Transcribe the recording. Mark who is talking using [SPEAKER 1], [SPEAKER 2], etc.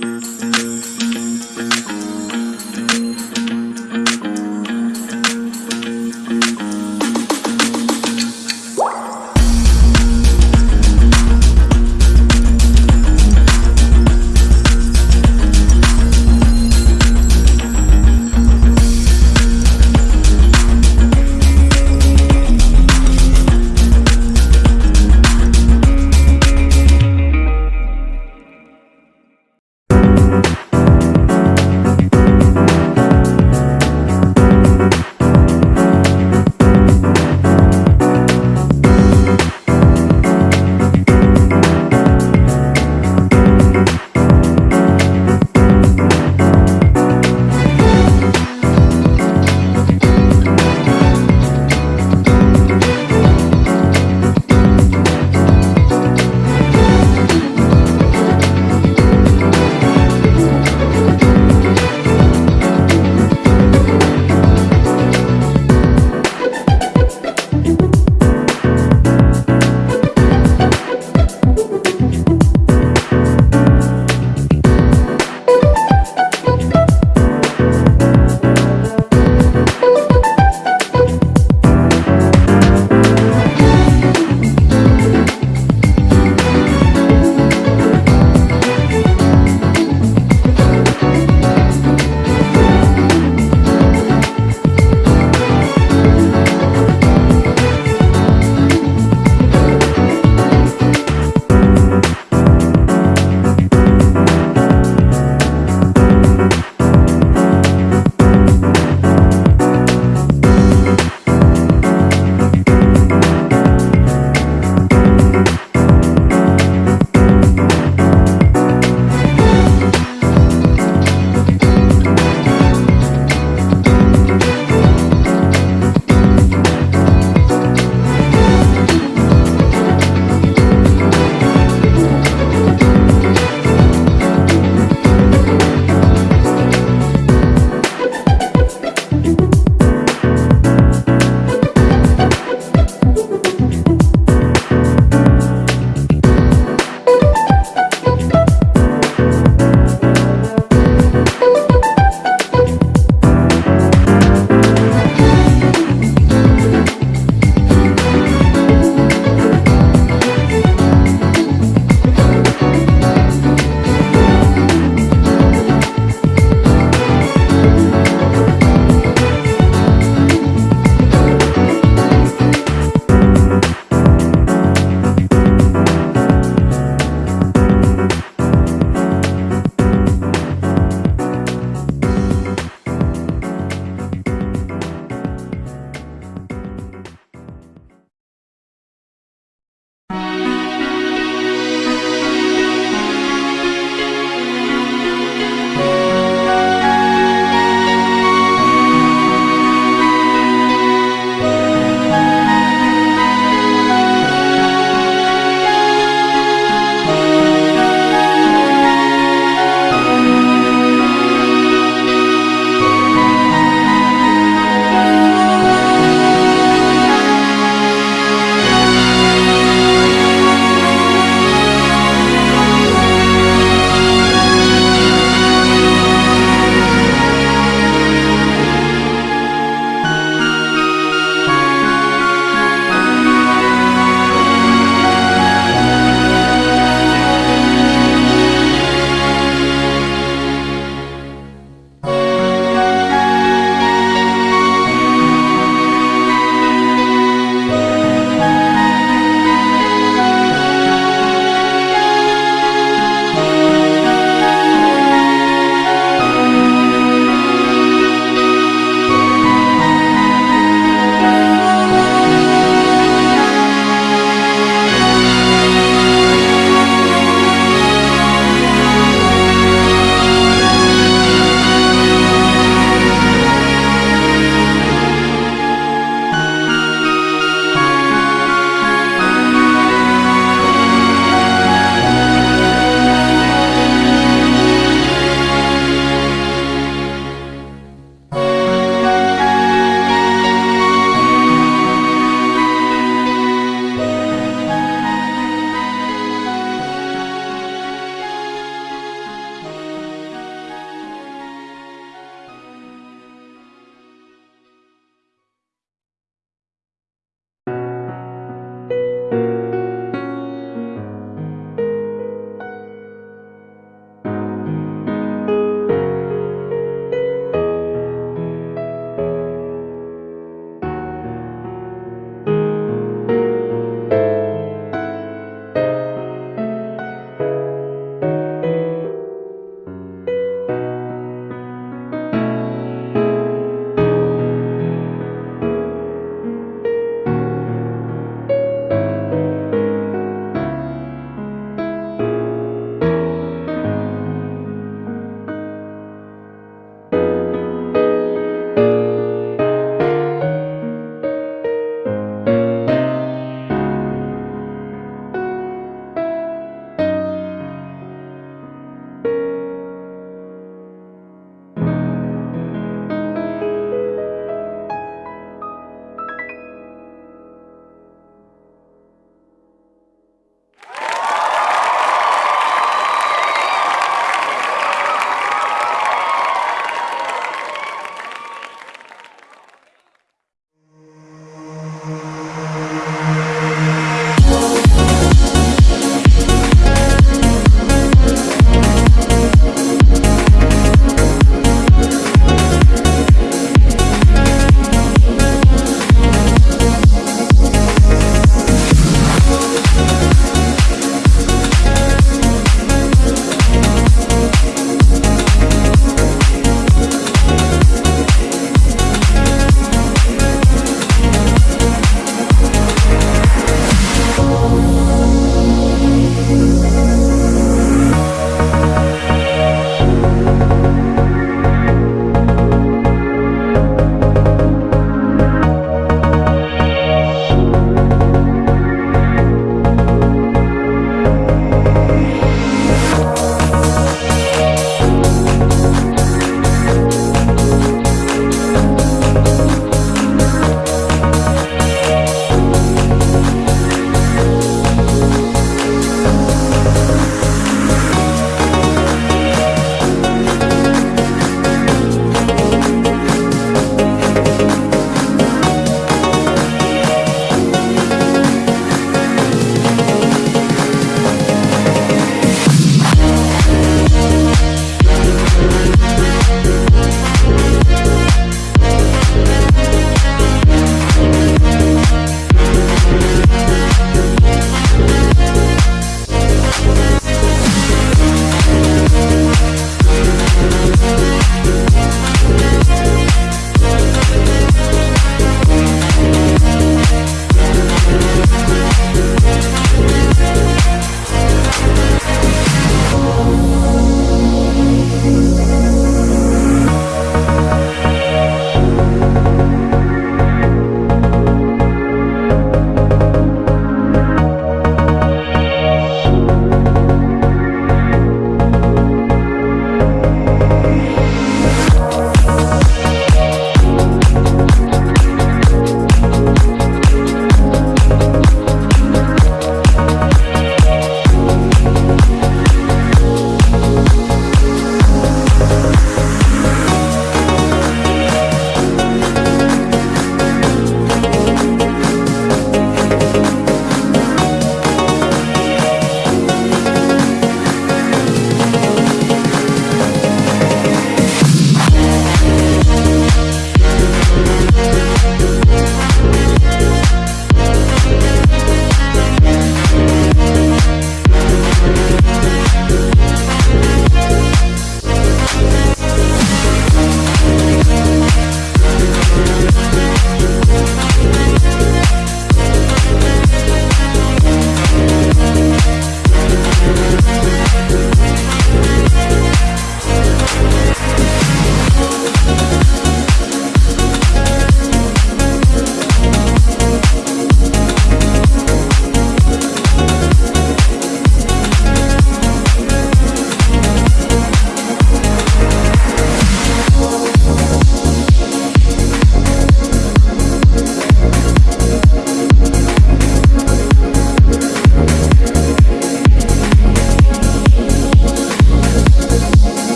[SPEAKER 1] Música